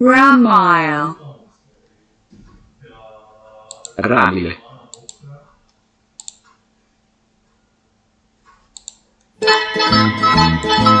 Ramile. Ramile. Ramile.